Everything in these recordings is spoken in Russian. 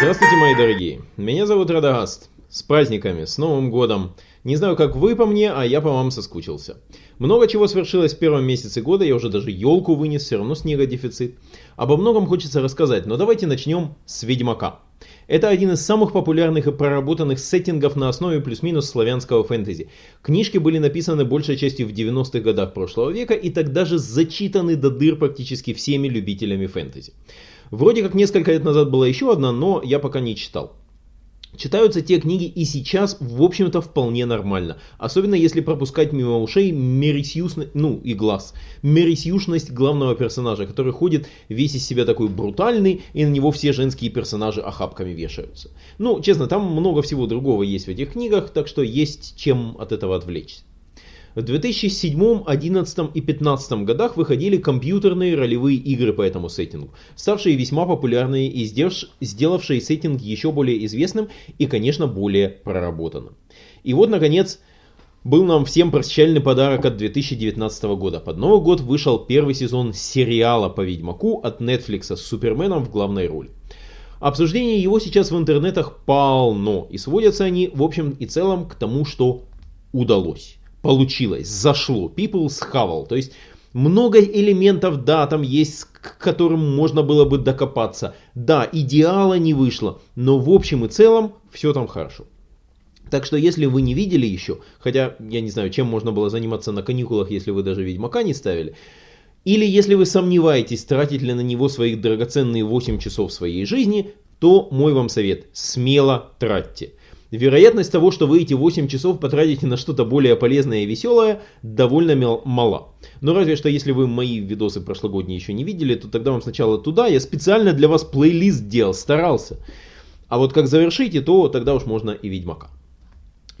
Здравствуйте, мои дорогие. Меня зовут Радагаст. С праздниками, с Новым годом. Не знаю, как вы по мне, а я по вам соскучился. Много чего свершилось в первом месяце года, я уже даже елку вынес, все равно снега дефицит. Обо многом хочется рассказать, но давайте начнем с Ведьмака. Это один из самых популярных и проработанных сеттингов на основе плюс-минус славянского фэнтези. Книжки были написаны большей частью в 90-х годах прошлого века и тогда же зачитаны до дыр практически всеми любителями фэнтези. Вроде как несколько лет назад была еще одна, но я пока не читал. Читаются те книги и сейчас, в общем-то, вполне нормально. Особенно если пропускать мимо ушей мерисьюшность, ну и глаз, мерисьюшность главного персонажа, который ходит весь из себя такой брутальный, и на него все женские персонажи охапками вешаются. Ну, честно, там много всего другого есть в этих книгах, так что есть чем от этого отвлечься. В 2007, 2011 и 2015 годах выходили компьютерные ролевые игры по этому сеттингу, ставшие весьма популярные и сделавшие сеттинг еще более известным и, конечно, более проработанным. И вот, наконец, был нам всем прощальный подарок от 2019 года. Под Новый год вышел первый сезон сериала по Ведьмаку от Netflix с Суперменом в главной роли. Обсуждение его сейчас в интернетах полно, и сводятся они в общем и целом к тому, что удалось получилось, зашло, people схавал. То есть много элементов, да, там есть, к которым можно было бы докопаться. Да, идеала не вышло, но в общем и целом все там хорошо. Так что если вы не видели еще, хотя я не знаю, чем можно было заниматься на каникулах, если вы даже Ведьмака не ставили, или если вы сомневаетесь, тратить ли на него свои драгоценные 8 часов своей жизни, то мой вам совет, смело тратьте. Вероятность того, что вы эти 8 часов потратите на что-то более полезное и веселое, довольно мала. Но разве что если вы мои видосы прошлогодние еще не видели, то тогда вам сначала туда, я специально для вас плейлист делал, старался. А вот как завершите, то тогда уж можно и Ведьмака.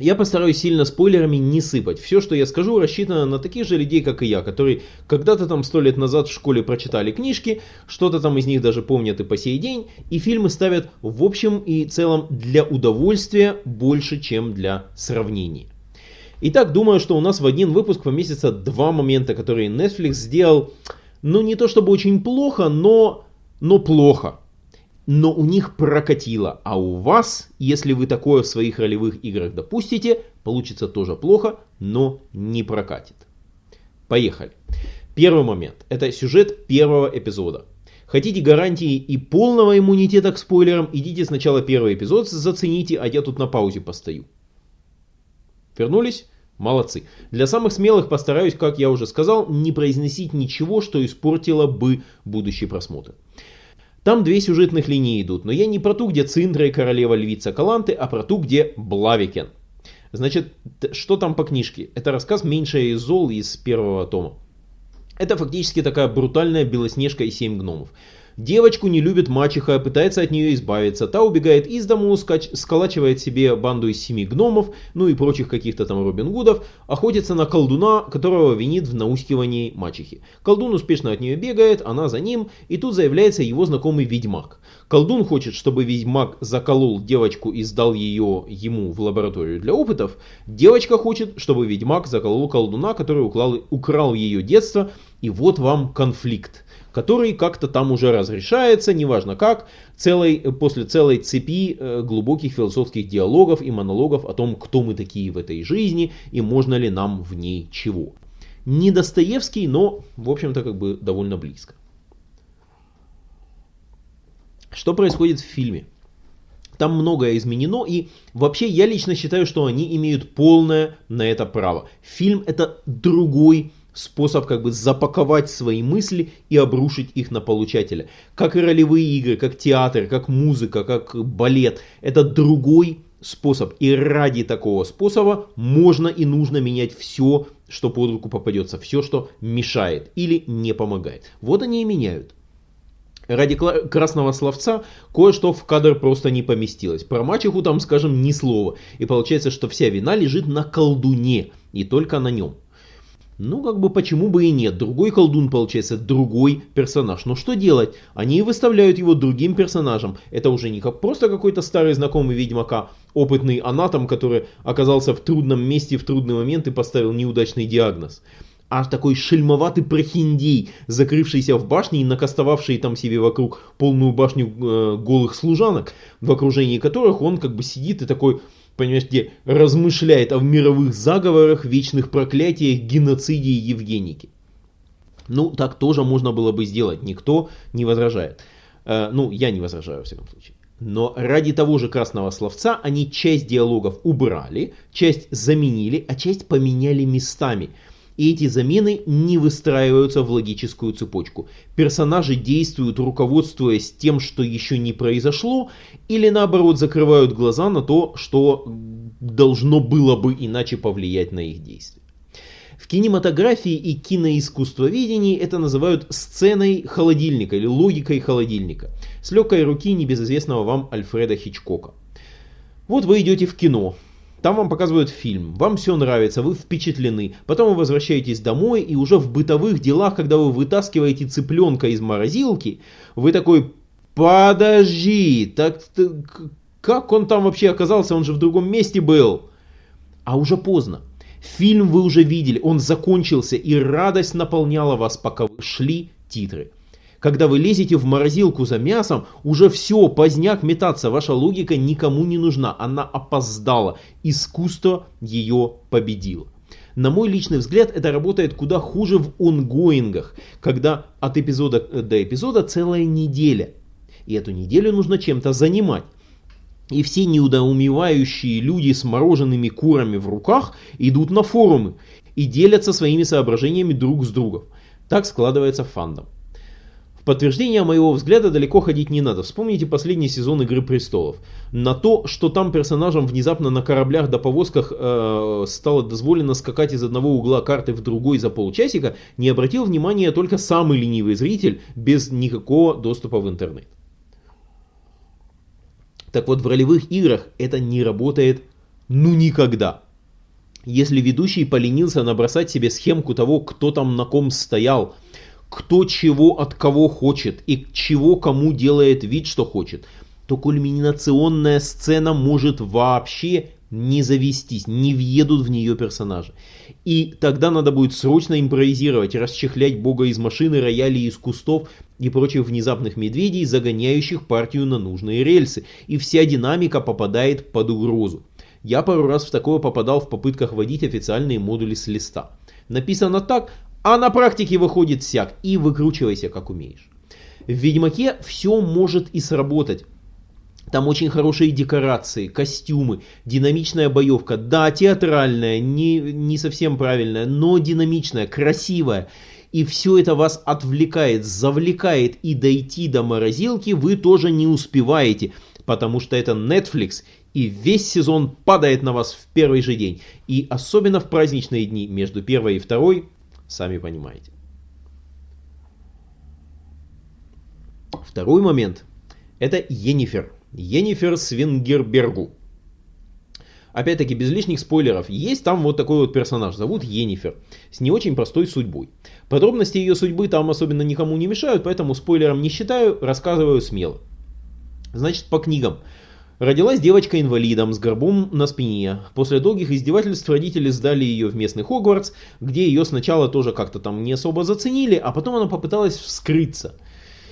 Я постараюсь сильно спойлерами не сыпать. Все, что я скажу, рассчитано на таких же людей, как и я, которые когда-то там сто лет назад в школе прочитали книжки, что-то там из них даже помнят и по сей день, и фильмы ставят в общем и целом для удовольствия больше, чем для сравнения. Итак, думаю, что у нас в один выпуск поместится два момента, которые Netflix сделал, ну не то чтобы очень плохо, но, но плохо но у них прокатило, а у вас, если вы такое в своих ролевых играх допустите, получится тоже плохо, но не прокатит. Поехали. Первый момент. Это сюжет первого эпизода. Хотите гарантии и полного иммунитета к спойлерам, идите сначала первый эпизод зацените, а я тут на паузе постою. Вернулись? Молодцы. Для самых смелых постараюсь, как я уже сказал, не произносить ничего, что испортило бы будущий просмотр. Там две сюжетных линии идут, но я не про ту, где Цинтра и королева львица Каланты, а про ту, где Блавикен. Значит, что там по книжке? Это рассказ «Меньшее из зол» из первого тома. Это фактически такая брутальная Белоснежка и семь гномов. Девочку не любит мачеха, пытается от нее избавиться. Та убегает из дому, сколачивает себе банду из семи гномов, ну и прочих каких-то там Робин Гудов, охотится на колдуна, которого винит в науськивании мачехи. Колдун успешно от нее бегает, она за ним, и тут заявляется его знакомый ведьмак. Колдун хочет, чтобы ведьмак заколол девочку и сдал ее ему в лабораторию для опытов. Девочка хочет, чтобы ведьмак заколол колдуна, который украл, украл ее детство, и вот вам конфликт который как-то там уже разрешается, неважно как, целой, после целой цепи э, глубоких философских диалогов и монологов о том, кто мы такие в этой жизни и можно ли нам в ней чего. Не Достоевский, но, в общем-то, как бы довольно близко. Что происходит в фильме? Там многое изменено, и вообще я лично считаю, что они имеют полное на это право. Фильм это другой способ как бы запаковать свои мысли и обрушить их на получателя. Как и ролевые игры, как театр, как музыка, как балет. Это другой способ. И ради такого способа можно и нужно менять все, что под руку попадется. Все, что мешает или не помогает. Вот они и меняют. Ради красного словца кое-что в кадр просто не поместилось. Про мачеху там, скажем, ни слова. И получается, что вся вина лежит на колдуне. И только на нем. Ну, как бы почему бы и нет. Другой колдун, получается, другой персонаж. Но что делать? Они выставляют его другим персонажем. Это уже не как просто какой-то старый знакомый Ведьмака, опытный анатом, который оказался в трудном месте в трудный момент и поставил неудачный диагноз. А такой шельмоватый прохиндей, закрывшийся в башне и накастовавший там себе вокруг полную башню э, голых служанок, в окружении которых он как бы сидит и такой, понимаешь, где размышляет о мировых заговорах, вечных проклятиях, геноциде и Евгенике. Ну, так тоже можно было бы сделать, никто не возражает. Э, ну, я не возражаю, во всяком случае. Но ради того же красного словца они часть диалогов убрали, часть заменили, а часть поменяли местами – и эти замены не выстраиваются в логическую цепочку. Персонажи действуют, руководствуясь тем, что еще не произошло, или наоборот закрывают глаза на то, что должно было бы иначе повлиять на их действия. В кинематографии и киноискусствоведении это называют сценой холодильника или логикой холодильника, с легкой руки небезызвестного вам Альфреда Хичкока. Вот вы идете в кино, там вам показывают фильм, вам все нравится, вы впечатлены. Потом вы возвращаетесь домой и уже в бытовых делах, когда вы вытаскиваете цыпленка из морозилки, вы такой, подожди, так как он там вообще оказался, он же в другом месте был. А уже поздно. Фильм вы уже видели, он закончился и радость наполняла вас, пока вы шли титры. Когда вы лезете в морозилку за мясом, уже все, поздняк метаться, ваша логика никому не нужна, она опоздала, искусство ее победило. На мой личный взгляд, это работает куда хуже в онгоингах, когда от эпизода до эпизода целая неделя. И эту неделю нужно чем-то занимать. И все неудоумевающие люди с мороженными курами в руках идут на форумы и делятся своими соображениями друг с другом. Так складывается фандом. Подтверждение моего взгляда далеко ходить не надо. Вспомните последний сезон Игры Престолов. На то, что там персонажам внезапно на кораблях до повозках э, стало дозволено скакать из одного угла карты в другой за полчасика, не обратил внимания только самый ленивый зритель без никакого доступа в интернет. Так вот, в ролевых играх это не работает ну никогда. Если ведущий поленился набросать себе схемку того, кто там на ком стоял, кто чего от кого хочет и чего кому делает вид, что хочет, то кульминационная сцена может вообще не завестись, не въедут в нее персонажи. И тогда надо будет срочно импровизировать, расчехлять бога из машины, рояли из кустов и прочих внезапных медведей, загоняющих партию на нужные рельсы. И вся динамика попадает под угрозу. Я пару раз в такое попадал в попытках вводить официальные модули с листа. Написано так, а на практике выходит всяк, и выкручивайся как умеешь. В Ведьмаке все может и сработать. Там очень хорошие декорации, костюмы, динамичная боевка. Да, театральная, не, не совсем правильная, но динамичная, красивая. И все это вас отвлекает, завлекает, и дойти до морозилки вы тоже не успеваете, потому что это Netflix, и весь сезон падает на вас в первый же день. И особенно в праздничные дни между первой и второй Сами понимаете. Второй момент. Это Енифер. Енифер Свингербергу. Опять-таки, без лишних спойлеров, есть там вот такой вот персонаж, зовут Енифер, с не очень простой судьбой. Подробности ее судьбы там особенно никому не мешают, поэтому спойлером не считаю, рассказываю смело. Значит, по книгам. Родилась девочка инвалидом с горбом на спине. После долгих издевательств родители сдали ее в местный Хогвартс, где ее сначала тоже как-то там не особо заценили, а потом она попыталась вскрыться.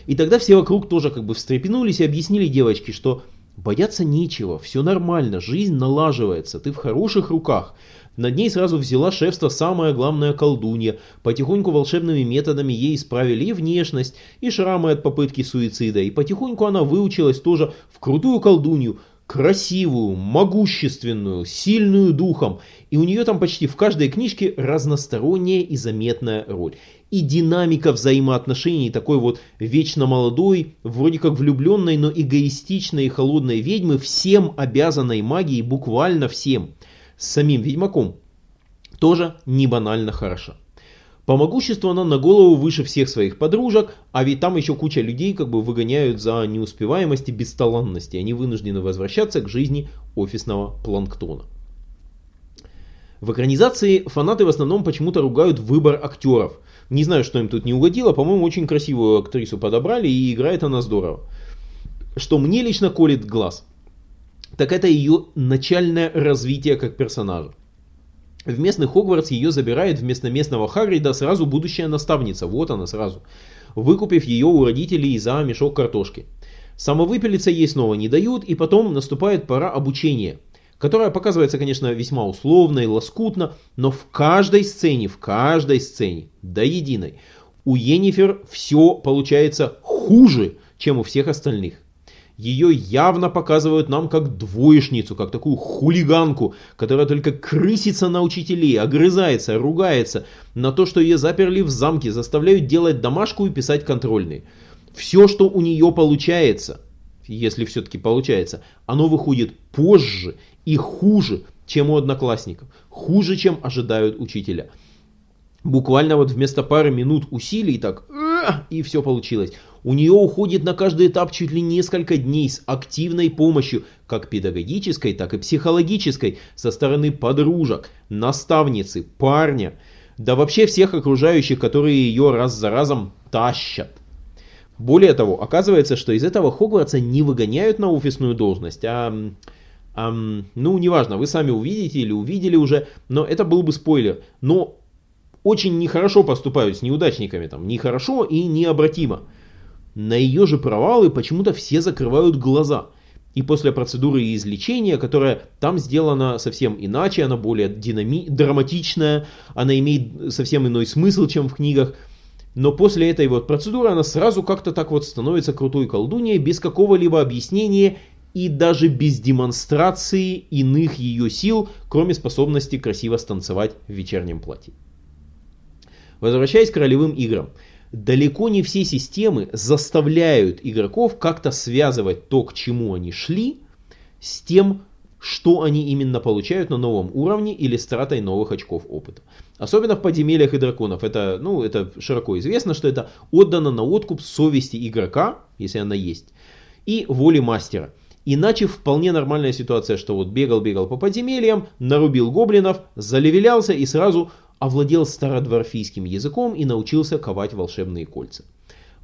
И тогда все вокруг тоже как бы встрепенулись и объяснили девочке, что бояться нечего, все нормально, жизнь налаживается, ты в хороших руках. Над ней сразу взяла шефство самая главная колдунья. Потихоньку волшебными методами ей исправили и внешность, и шрамы от попытки суицида. И потихоньку она выучилась тоже в крутую колдунью, красивую, могущественную, сильную духом. И у нее там почти в каждой книжке разносторонняя и заметная роль. И динамика взаимоотношений такой вот вечно молодой, вроде как влюбленной, но эгоистичной и холодной ведьмы, всем обязанной магией, буквально всем с самим Ведьмаком, тоже не банально хороша. По могуществу она на голову выше всех своих подружек, а ведь там еще куча людей как бы выгоняют за неуспеваемость и бесталанность, и они вынуждены возвращаться к жизни офисного планктона. В экранизации фанаты в основном почему-то ругают выбор актеров. Не знаю, что им тут не угодило, по-моему, очень красивую актрису подобрали и играет она здорово. Что мне лично колет глаз – так это ее начальное развитие как персонажа. В местный Хогвартс ее забирает вместо местного Хагрида сразу будущая наставница, вот она сразу, выкупив ее у родителей за мешок картошки. Самовыпилиться ей снова не дают, и потом наступает пора обучения, которая показывается, конечно, весьма условно и лоскутно, но в каждой сцене, в каждой сцене, до единой, у Енифер все получается хуже, чем у всех остальных. Ее явно показывают нам как двоечницу, как такую хулиганку, которая только крысится на учителей, огрызается, ругается на то, что ее заперли в замке, заставляют делать домашку и писать контрольные. Все, что у нее получается, если все-таки получается, оно выходит позже и хуже, чем у одноклассников, хуже, чем ожидают учителя. Буквально вот вместо пары минут усилий так, и все получилось. У нее уходит на каждый этап чуть ли несколько дней с активной помощью, как педагогической, так и психологической, со стороны подружек, наставницы, парня, да вообще всех окружающих, которые ее раз за разом тащат. Более того, оказывается, что из этого Хогвартса не выгоняют на офисную должность, а, а ну неважно, вы сами увидите или увидели уже, но это был бы спойлер. Но очень нехорошо поступают с неудачниками, там, нехорошо и необратимо. На ее же провалы почему-то все закрывают глаза. И после процедуры излечения, которая там сделана совсем иначе, она более динами... драматичная, она имеет совсем иной смысл, чем в книгах. Но после этой вот процедуры она сразу как-то так вот становится крутой колдуньей, без какого-либо объяснения и даже без демонстрации иных ее сил, кроме способности красиво станцевать в вечернем платье. Возвращаясь к ролевым играм. Далеко не все системы заставляют игроков как-то связывать то, к чему они шли, с тем, что они именно получают на новом уровне или с тратой новых очков опыта. Особенно в подземельях и драконов. Это, ну, это широко известно, что это отдано на откуп совести игрока, если она есть, и воли мастера. Иначе вполне нормальная ситуация, что вот бегал-бегал по подземельям, нарубил гоблинов, залевелялся и сразу овладел стародворфийским языком и научился ковать волшебные кольца.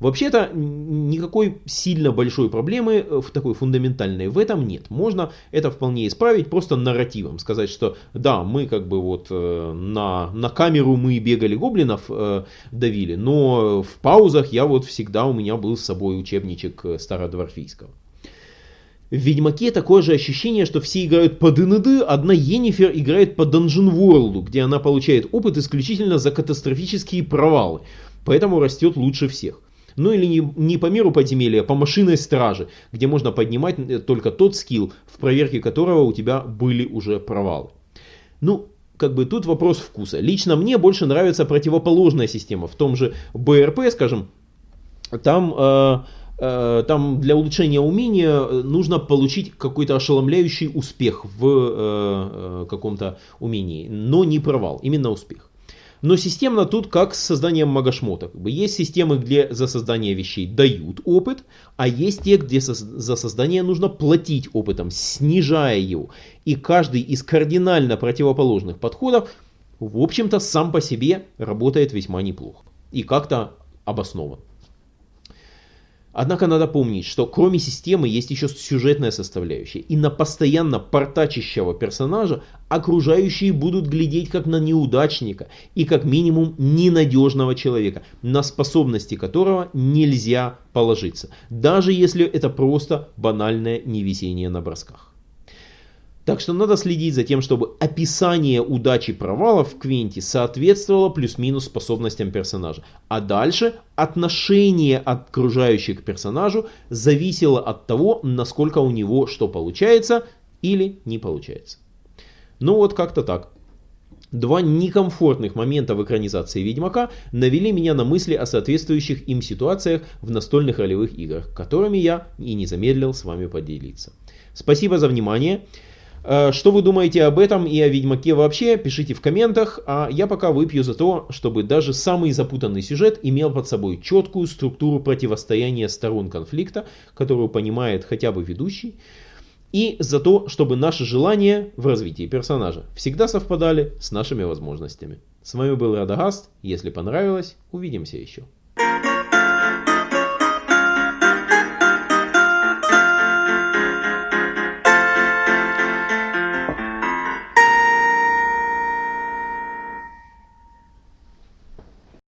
Вообще-то никакой сильно большой проблемы э, в такой фундаментальной в этом нет. Можно это вполне исправить просто нарративом. Сказать, что да, мы как бы вот э, на, на камеру мы бегали гоблинов, э, давили, но в паузах я вот всегда у меня был с собой учебничек стародворфийского. В Ведьмаке такое же ощущение, что все играют по ДНД, одна Енифер играет по Dungeon World, где она получает опыт исключительно за катастрофические провалы, поэтому растет лучше всех. Ну или не, не по миру подземелья, а по машинной страже, где можно поднимать э, только тот скилл, в проверке которого у тебя были уже провалы. Ну, как бы тут вопрос вкуса. Лично мне больше нравится противоположная система. В том же БРП, скажем, там... Э, там для улучшения умения э, нужно получить какой-то ошеломляющий успех в э, каком-то умении, но не провал, именно успех. Но системно тут как с созданием магошмота. Есть системы, где за создание вещей дают опыт, а есть те, где за создание нужно платить опытом, снижая его. И каждый из кардинально противоположных подходов, в общем-то, сам по себе работает весьма неплохо. И как-то обоснован. Однако надо помнить, что кроме системы есть еще сюжетная составляющая. И на постоянно портачащего персонажа окружающие будут глядеть как на неудачника и как минимум ненадежного человека, на способности которого нельзя положиться. Даже если это просто банальное невесение на бросках. Так что надо следить за тем, чтобы описание удачи провалов в Квенте соответствовало плюс-минус способностям персонажа. А дальше отношение окружающих к персонажу зависело от того, насколько у него что получается или не получается. Ну вот как-то так. Два некомфортных момента в экранизации Ведьмака навели меня на мысли о соответствующих им ситуациях в настольных ролевых играх, которыми я и не замедлил с вами поделиться. Спасибо за внимание. Э, что вы думаете об этом и о Ведьмаке вообще, пишите в комментах, а я пока выпью за то, чтобы даже самый запутанный сюжет имел под собой четкую структуру противостояния сторон конфликта, которую понимает хотя бы ведущий, и за то, чтобы наши желания в развитии персонажа всегда совпадали с нашими возможностями. С вами был Радагаст, если понравилось, увидимся еще.